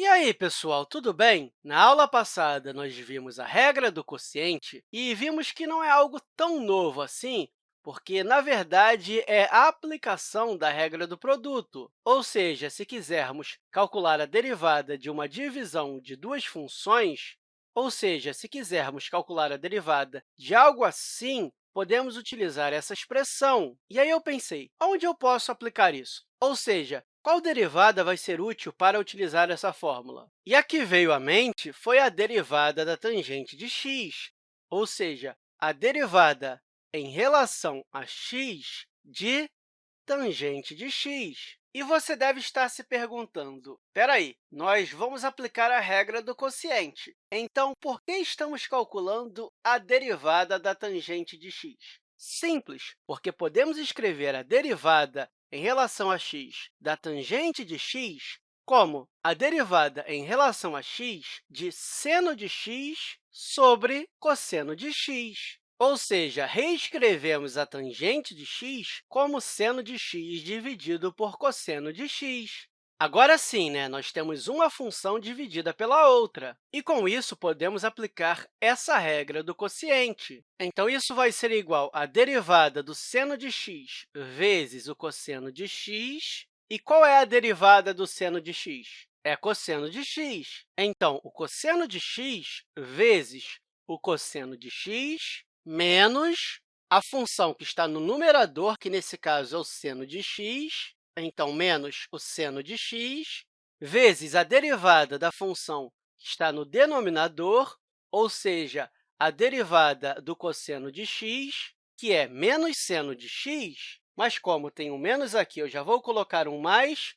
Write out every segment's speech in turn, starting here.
E aí, pessoal, tudo bem? Na aula passada, nós vimos a regra do quociente e vimos que não é algo tão novo assim, porque, na verdade, é a aplicação da regra do produto. Ou seja, se quisermos calcular a derivada de uma divisão de duas funções, ou seja, se quisermos calcular a derivada de algo assim, podemos utilizar essa expressão. E aí eu pensei, onde eu posso aplicar isso? Ou seja, qual derivada vai ser útil para utilizar essa fórmula? E a que veio à mente foi a derivada da tangente de x, ou seja, a derivada em relação a x de tangente de x. E você deve estar se perguntando, espera aí, nós vamos aplicar a regra do quociente. Então, por que estamos calculando a derivada da tangente de x? Simples, porque podemos escrever a derivada em relação a x da tangente de x como a derivada em relação a x de seno de x sobre cosseno de x. Ou seja, reescrevemos a tangente de x como seno de x dividido por cosseno de x. Agora sim, né, nós temos uma função dividida pela outra, e, com isso, podemos aplicar essa regra do quociente. Então, isso vai ser igual à derivada do seno de x vezes o cosseno de x. E qual é a derivada do seno de x? É cosseno de x. Então, o cosseno de x vezes o cosseno de x menos a função que está no numerador, que, nesse caso, é o seno de x, então, menos o seno de x, vezes a derivada da função que está no denominador, ou seja, a derivada do cosseno de x, que é menos seno de x, mas como tem um menos aqui, eu já vou colocar um mais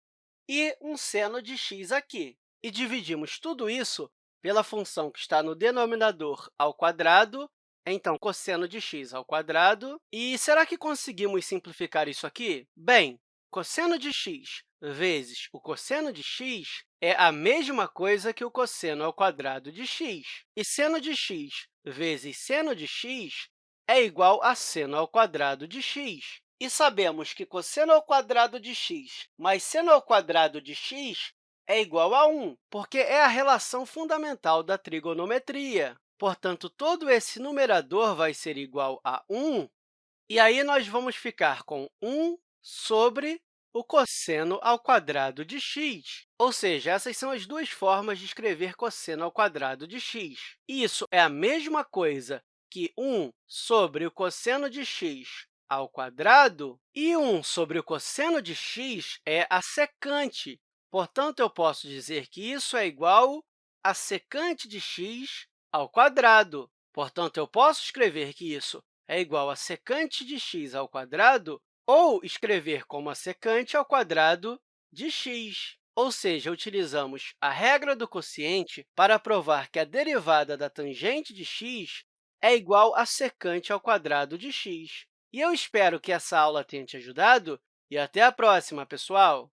e um seno de x aqui. E dividimos tudo isso pela função que está no denominador ao quadrado, então, cosseno de x ao quadrado. E será que conseguimos simplificar isso aqui? Bem, cosseno de x vezes o cosseno de x é a mesma coisa que o cosseno ao quadrado de x. E seno de x vezes seno de x é igual a seno ao quadrado de x. E sabemos que cosseno ao quadrado de x mais seno ao quadrado de x é igual a 1, porque é a relação fundamental da trigonometria. Portanto, todo esse numerador vai ser igual a 1, e aí nós vamos ficar com 1 sobre o cosseno ao quadrado de x. Ou seja, essas são as duas formas de escrever cosseno ao quadrado de x. Isso é a mesma coisa que 1 sobre o cosseno de x ao quadrado, e 1 sobre o cosseno de x é a secante. Portanto, eu posso dizer que isso é igual a secante de x ao quadrado. Portanto, eu posso escrever que isso é igual a secante de x ao quadrado ou escrever como a secante ao quadrado de x. Ou seja, utilizamos a regra do quociente para provar que a derivada da tangente de x é igual a secante ao quadrado de x. E eu espero que essa aula tenha te ajudado e até a próxima, pessoal!